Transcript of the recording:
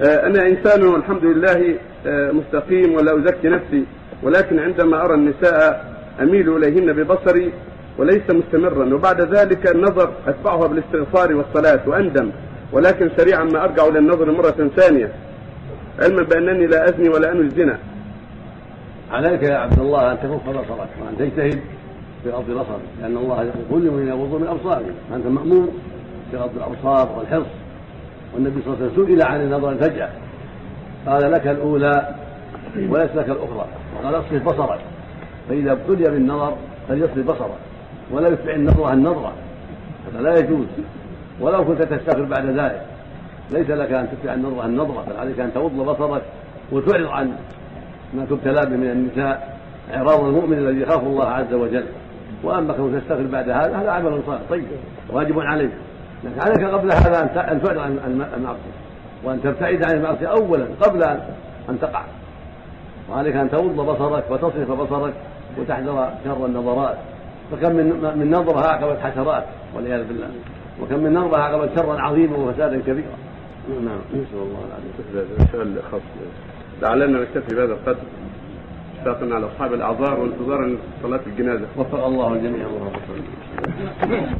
آه، أنا إنسان والحمد لله آه، مستقيم ولا أزكي نفسي ولكن عندما أرى النساء أميل إليهن ببصري وليس مستمرا وبعد ذلك النظر أتبعها بالاستغفار والصلاة وأندم ولكن سريعا ما أرجع إلى النظر مرة ثانية علما بأنني لا أزني ولا أنوي الزنا. عليك يا عبد الله ان تكف بصرك وان تجتهد في غض بصرك لأن الله يقول كل من يغض من ابصارهم فانت مأمور بغض الأبصار والحرص. والنبي صلى الله عليه وسلم سئل عن النظر الفجأة قال لك الأولى وليس لك الأخرى. وقال اصرف بصرك. فإذا ابتلي بالنظر فليصرف بصرك. ولا يتبع النظرة النظرة هذا لا يجوز. ولو كنت تستغفر بعد ذلك. ليس لك أن تتبع النظرة النظرة بل عليك أن تغض بصرك وتعرض عن ما تبتلى به من النساء. إعراض المؤمن الذي يخاف الله عز وجل. وأما كونك تستغفر بعد هذا هذا عمل صالح. طيب. واجب عليك. لكن عليك قبل هذا أن تعرض عن المعصية. وأن تبتعد عن المعصية اولا قبل ان تقع. وعليك أن تغض بصرك وتصرف بصرك وتحذر شر النظرات. فكم من من نظرة عقبت حسرات والعياذ بالله. وكم من نظرة عقبت شرا عظيما وفسادا كبيرا. نعم. نسأل الله العافية. سؤال خاص لعلنا نكتفي بهذا القدر. اشفاقا على أصحاب الأعذار وانتظارا لصلاه الجنازة. وفق الله الجميع اللهم صل